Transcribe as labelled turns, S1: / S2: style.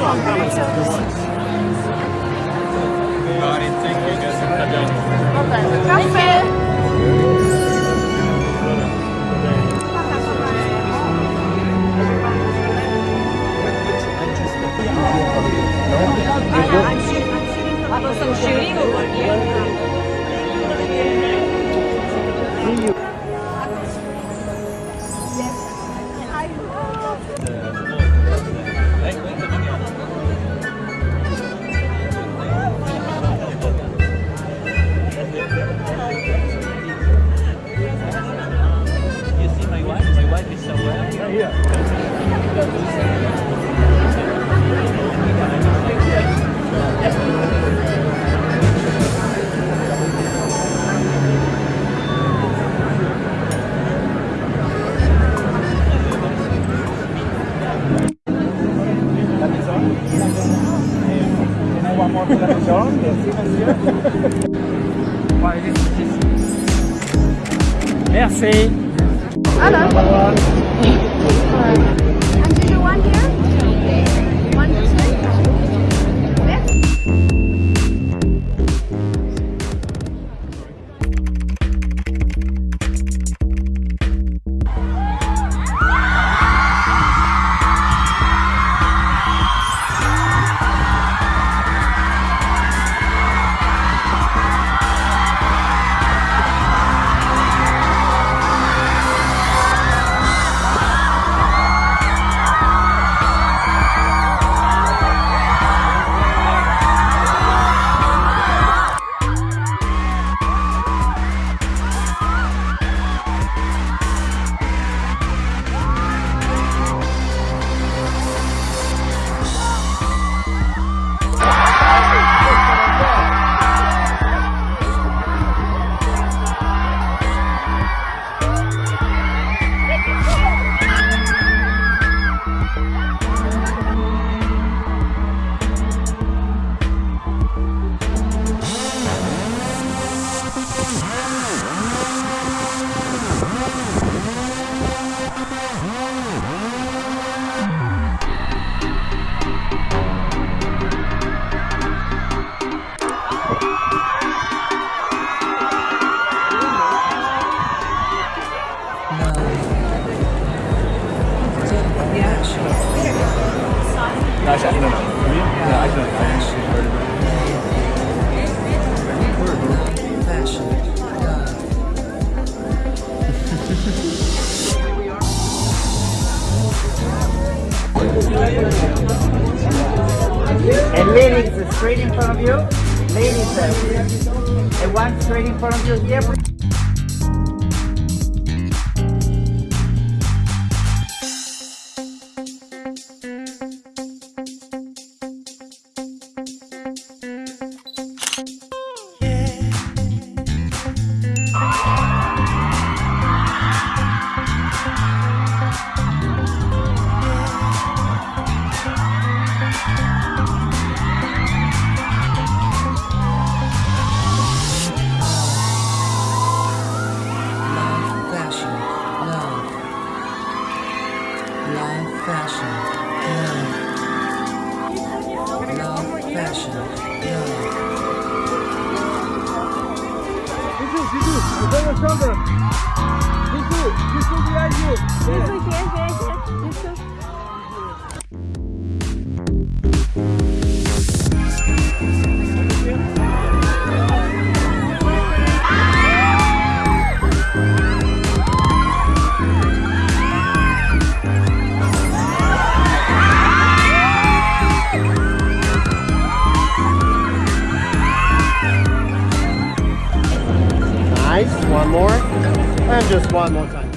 S1: 哎。Merci monsieur. Merci.
S2: Ah, And
S3: ladies, straight in front of you. Ladies, and one straight in front of you here.
S4: Live fashion, love. Live fashion, love. Love fashion, love.
S5: Nice. One more. And just one more time.